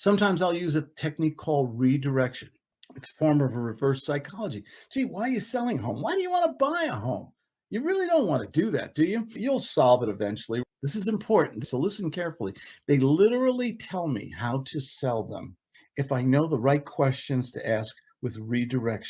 Sometimes I'll use a technique called redirection. It's a form of a reverse psychology. Gee, why are you selling a home? Why do you want to buy a home? You really don't want to do that, do you? You'll solve it eventually. This is important. So listen carefully. They literally tell me how to sell them if I know the right questions to ask with redirection.